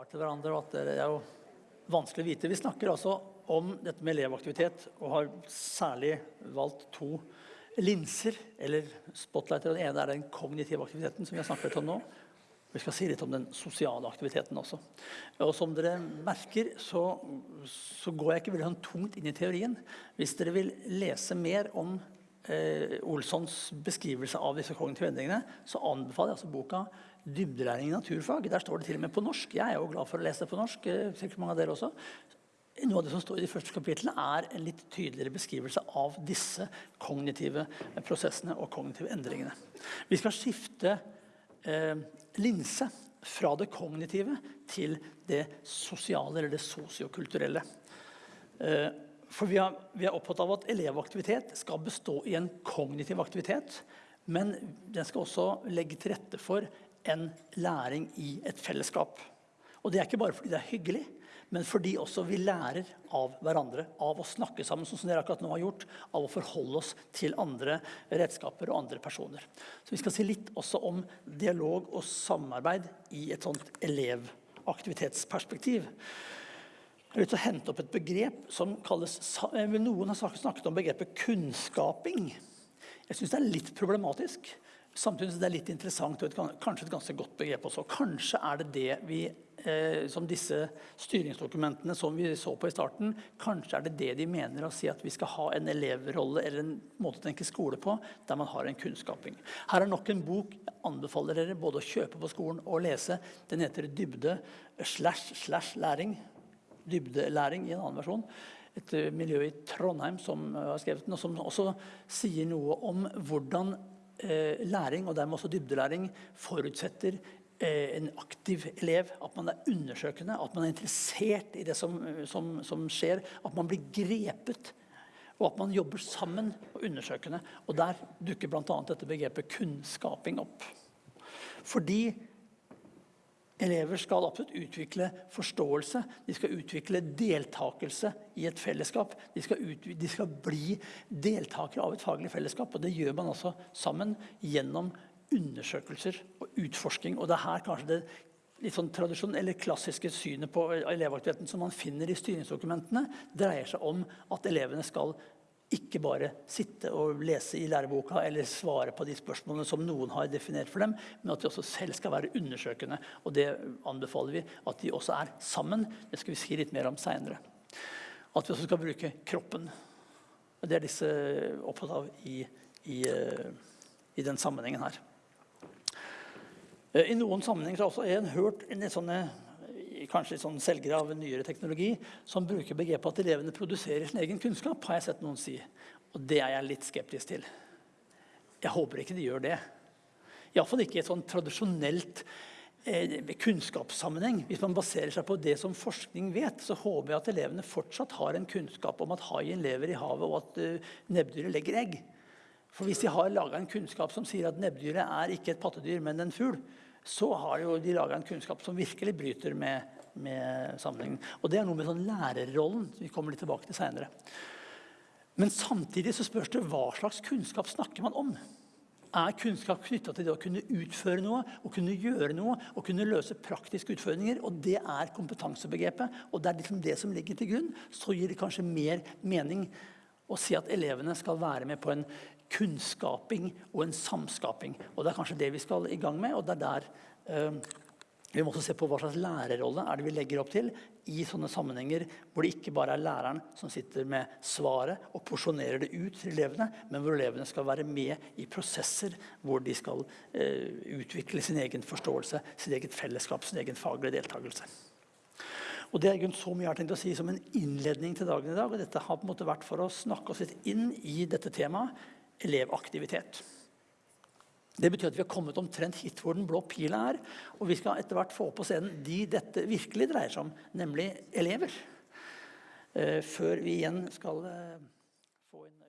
svar til hverandre, at det er jo vanskelig å vite. Vi snakker altså om dette med elevaktivitet, og har særlig valgt to linser, eller spotlighter. Den ene er den kognitive aktiviteten, som vi har snakket om nå. Vi skal si litt om den sosiale aktiviteten også. Og som dere merker, så, så går jeg ikke veldig sånn tungt inn i teorien. Hvis dere vil lese mer om Olssons beskrivelse av disse kognitive endringene, så anbefaler jeg altså boka 'Dybdelæring i naturfag'. Der står det til og med på norsk. Jeg er jo glad for å lese det på norsk. Eh, sikkert mange av dere også. Noe av det som står i de første kapitlene, er en litt tydeligere beskrivelse av disse kognitive prosessene og kognitive endringene. Vi skal skifte eh, linse fra det kognitive til det sosiale eller det sosiokulturelle. Eh, for vi er, vi er, opptatt av at elevaktivitet skal bestå i en kognitiv aktivitet, men den skal også legge til rette for en læring i et fellesskap. Og det er ikke bare fordi det er hyggelig, men fordi også vi lærer av hverandre. Av å snakke sammen, sånn som dere akkurat nå har gjort. Av å forholde oss til andre redskaper og andre personer. Så vi skal si litt også om dialog og samarbeid i et sånt elevaktivitetsperspektiv. Jeg har lyst til å hente opp et begrep som kalles eh, Noen har snakket om begrepet kunnskaping. Jeg syns det er litt problematisk. Samtidig er det litt interessant og et, kanskje et ganske godt begrep også. Kanskje er det det vi eh, som disse styringsdokumentene som vi så på i starten, kanskje er det det de mener å si at vi skal ha en elevrolle eller en måte å tenke skole på, der man har en kunnskaping. Her er nok en bok jeg anbefaler dere både å kjøpe på skolen og lese. Den heter Dybde slash slash læring. Dybdelæring i en annen versjon. Et eh, miljø i Trondheim som har skrevet den, og som også sier noe om hvordan eh, læring, og dermed også dybdelæring, forutsetter Eh, en aktiv elev, at man er undersøkende, at man er interessert i det som, som, som skjer, at man blir grepet, og at man jobber sammen og undersøkende. Og der dukker bl.a. dette begrepet kunnskaping opp. Fordi elever skal absolutt utvikle forståelse, de skal utvikle deltakelse i et fellesskap. De skal, de skal bli deltakere av et faglig fellesskap, og det gjør man altså sammen gjennom undersøkelser og utforsking. Og det er her kanskje det litt sånn tradisjon, eller klassiske synet på elevaktiviteten som man finner i styringsdokumentene, dreier seg om at elevene skal ikke bare sitte og lese i læreboka eller svare på de spørsmålene som noen har definert for dem, men at de også selv skal være undersøkende. Og det anbefaler vi at de også er sammen. Det skal vi si litt mer om seinere. At vi også skal bruke kroppen. Det er disse opptatt av i, i, eh, i den sammenhengen her. Eh, I noen sammenhenger har også en hørt en sånne, kanskje sånn selgere av nyere teknologi som bruker begrepet at elevene produserer sin egen kunnskap. har jeg sett noen si. Og det er jeg litt skeptisk til. Jeg håper ikke de gjør det. Iallfall ikke i et sånn tradisjonelt eh, kunnskapssammenheng. Hvis man baserer seg på det som forskning vet, så håper jeg at elevene fortsatt har en kunnskap om at haien lever i havet, og at uh, nebbdyret legger egg. For hvis de har laga en kunnskap som sier at nebbdyret er ikke et pattedyr, men en fugl, så har de laga en kunnskap som virkelig bryter med, med sammenhengen. Og det er noe med sånn lærerrollen vi kommer litt tilbake til seinere. Men samtidig så spørs det hva slags kunnskap snakker man om. Er kunnskap knytta til det å kunne utføre noe, å kunne gjøre noe, å kunne løse praktiske utfordringer? Og det er kompetansebegrepet, og det er liksom det som ligger til grunn. Så gir det kanskje mer mening å si at elevene skal være med på en kunnskaping og en samskaping. Og Det er kanskje det vi skal i gang med. og det er der eh, Vi må også se på hva slags lærerrolle er det vi legger opp til i sånne sammenhenger hvor det ikke bare er læreren som sitter med svaret og porsjonerer det ut til elevene, men hvor elevene skal være med i prosesser hvor de skal eh, utvikle sin egen forståelse, sitt eget fellesskap, sin egen faglige deltakelse. Og Det er så mye jeg har tenkt å si som en innledning til dagen i dag. og Dette har på en måte vært for å snakke oss litt inn i dette temaet elevaktivitet. Det betyr at vi har kommet omtrent hit hvor den blå pila er. Og vi skal etter hvert få på scenen de dette virkelig dreier seg om, nemlig elever. Eh, før vi igjen skal eh, få inn